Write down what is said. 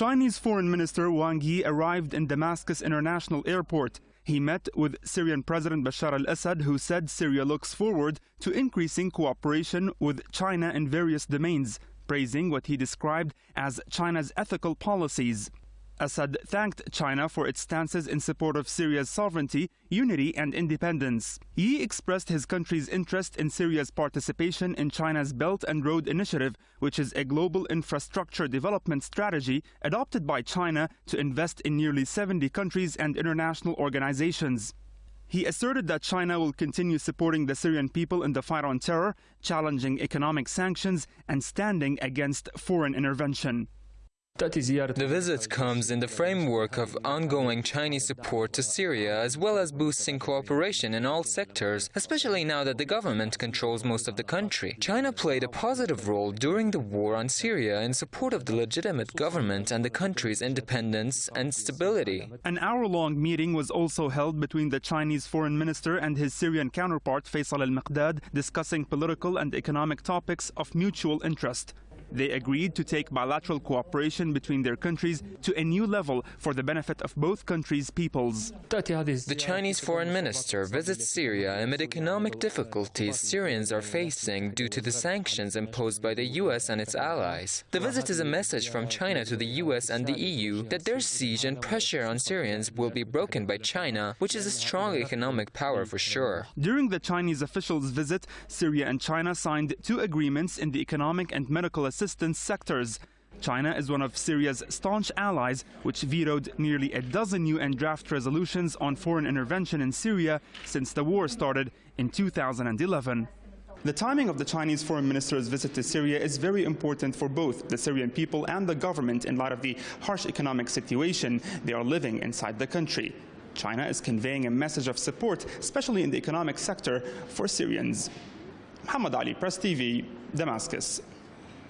Chinese Foreign Minister Wang Yi arrived in Damascus International Airport. He met with Syrian President Bashar al-Assad, who said Syria looks forward to increasing cooperation with China in various domains, praising what he described as China's ethical policies. Assad thanked China for its stances in support of Syria's sovereignty, unity and independence. Yi expressed his country's interest in Syria's participation in China's Belt and Road Initiative, which is a global infrastructure development strategy adopted by China to invest in nearly 70 countries and international organizations. He asserted that China will continue supporting the Syrian people in the fight on terror, challenging economic sanctions, and standing against foreign intervention. The visit comes in the framework of ongoing Chinese support to Syria, as well as boosting cooperation in all sectors, especially now that the government controls most of the country. China played a positive role during the war on Syria in support of the legitimate government and the country's independence and stability. An hour-long meeting was also held between the Chinese foreign minister and his Syrian counterpart Faisal al-Miqdad, discussing political and economic topics of mutual interest. They agreed to take bilateral cooperation between their countries to a new level for the benefit of both countries' peoples. The Chinese foreign minister visits Syria amid economic difficulties Syrians are facing due to the sanctions imposed by the US and its allies. The visit is a message from China to the US and the EU that their siege and pressure on Syrians will be broken by China, which is a strong economic power for sure. During the Chinese officials' visit, Syria and China signed two agreements in the economic and medical assistance assistance sectors. China is one of Syria's staunch allies, which vetoed nearly a dozen UN draft resolutions on foreign intervention in Syria since the war started in 2011. The timing of the Chinese foreign minister's visit to Syria is very important for both the Syrian people and the government in light of the harsh economic situation they are living inside the country. China is conveying a message of support, especially in the economic sector, for Syrians. Muhammad Ali, Press TV, Damascus.